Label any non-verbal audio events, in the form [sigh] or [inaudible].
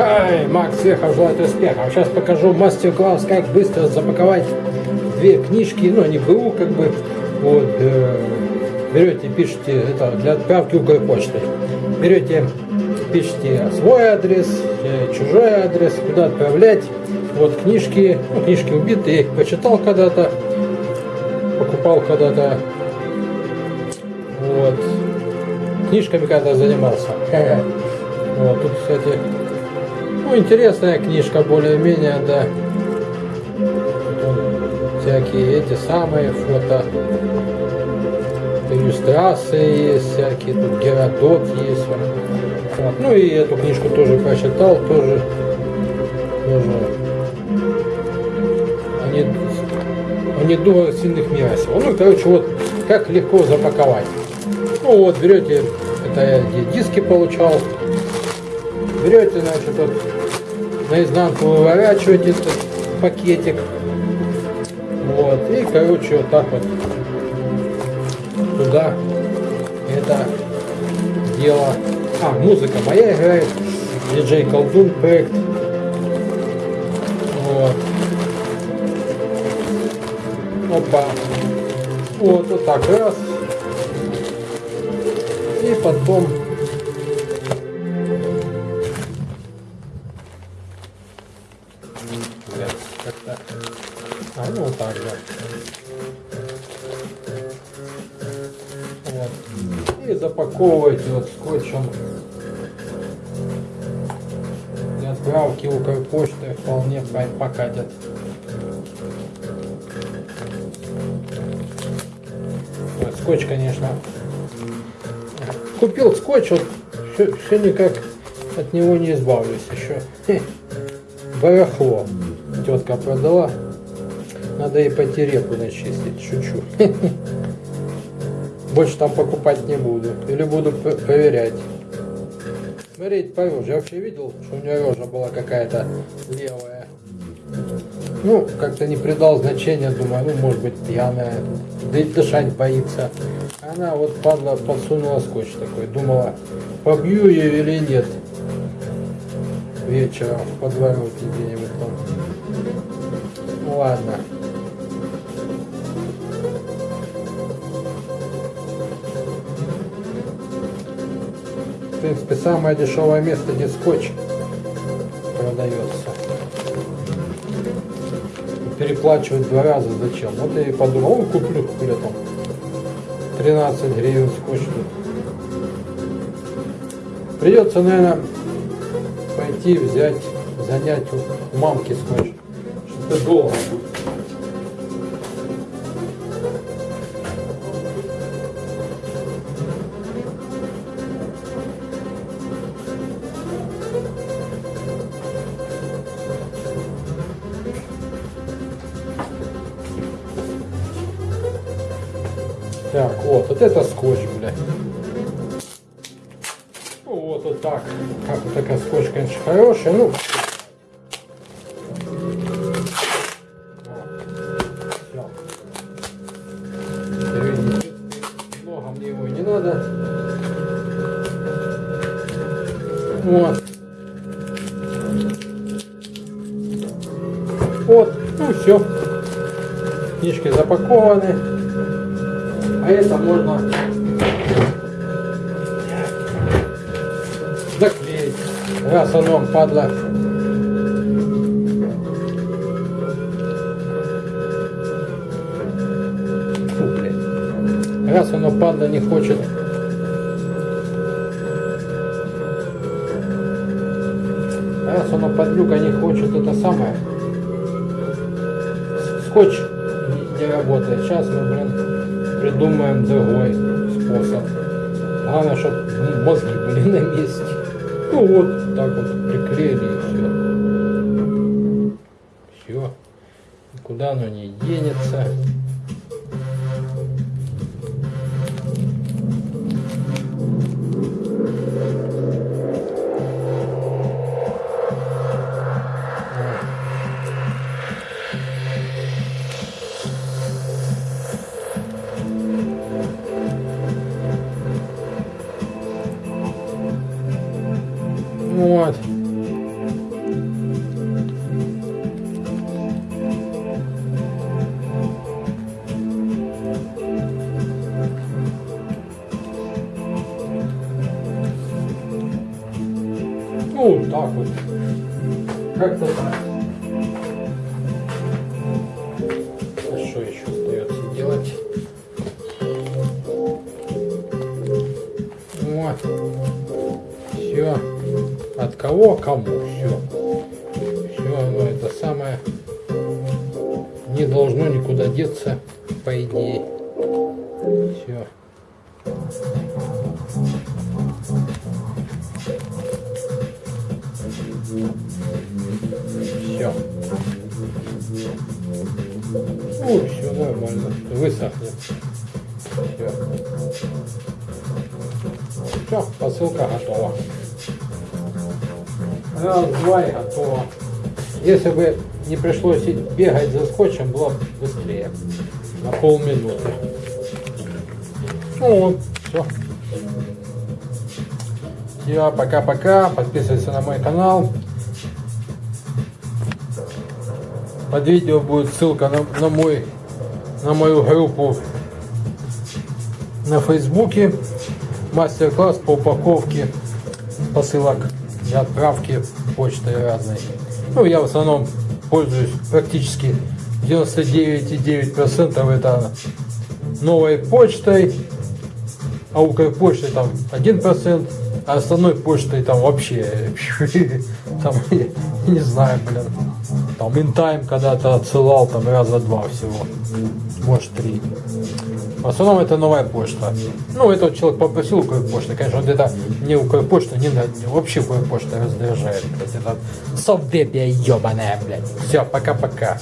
Хай, Макс Вехов желает успеха. Сейчас покажу мастер-класс, как быстро запаковать две книжки, ну, они БУ, как бы, вот, э, берете, пишите, это для отправки Укрпочтой. Берете, пишите свой адрес, э, чужой адрес, куда отправлять. Вот книжки, ну, книжки убиты, я их почитал когда-то, покупал когда-то. Вот. Книжками когда занимался. Вот, тут, кстати, ну, интересная книжка, более-менее, да. Всякие эти самые фото. Иллюстрации есть всякие, тут Геродот есть. Вот. Ну и эту книжку тоже прочитал, тоже, тоже они, они думают сильных мира сего. Ну, короче, вот как легко запаковать. Ну вот, берете, это я диски получал, берете, значит, вот наизнанку выворачиваете этот пакетик. Вот, и, короче, вот так вот туда это дело. А, музыка моя играет. Диджей Колдун проект. Вот. Опа. Вот, вот так раз. Потом как-то. А, ну вот так, да. Вот. И запаковываете вот скотчем. Для отправки Укрпочты вполне покатят. Скотч, конечно. Купил скотч, вот все, все никак от него не избавлюсь еще. Барахло тетка продала. Надо ей пойти реку начистить, шучу. [laughs] Больше там покупать не буду. Или буду проверять. Смотреть по роже. Я вообще видел, что у нее рожа была какая-то левая. Ну, как-то не придал значения, думаю, ну, может быть, пьяная, да и дышать боится. Она вот падла подсунула скотч такой, думала, побью ее или нет. Вечером в подворотне где-нибудь там. Ну ладно. В принципе, самое дешевое место, где скотч продается. Переплачивать два раза зачем? Вот я и подумал, куплю хуля там 13 гривен тут. Придется, наверное, пойти взять, занять у мамки скотч. Что-то долго. Так, вот, вот это скотч, блядь. Вот, вот так. Как вот такая скотч, конечно, хорошая. Ну. Вот. Вот, ну все. Книжки запакованы. А это можно заклеить. Раз оно падла. Фу. Раз оно падла не хочет. Раз оно подлюка не хочет, это самое. Скотч не работает. Сейчас мы, блин, придумаем другой способ. Главное, чтобы мозги были на месте. Ну вот, так вот приклеили и все. Все. Никуда оно не денется. Так. Как-то так. А что еще остается делать? Вот. Все. От кого кому. Все. Все оно это самое не должно никуда деться, по идее. Все. Все. Ну, все нормально. Высохнет. Все. Все, посылка готова. Раз, два и готово. Если бы не пришлось бегать за скотчем, было бы быстрее. На полминуты. Ну вот, все. Все, пока-пока. Подписывайся на мой канал. Под видео будет ссылка на, на мой на мою группу на фейсбуке. Мастер-класс по упаковке посылок и отправки почтой разной. Ну, я в основном пользуюсь практически 99,9% это новой почтой, а у почты там 1%, а основной почтой там вообще, [laughs] там, не знаю, блин, там интайм когда-то отсылал там раза два всего, может три. В основном это новая почта. Ну, этот человек попросил Укрпочты. Конечно, вот это не Укрпочта, не, не вообще Укрпочта раздражает. Блядь, это совдепия ебаная, блядь. Все, пока-пока.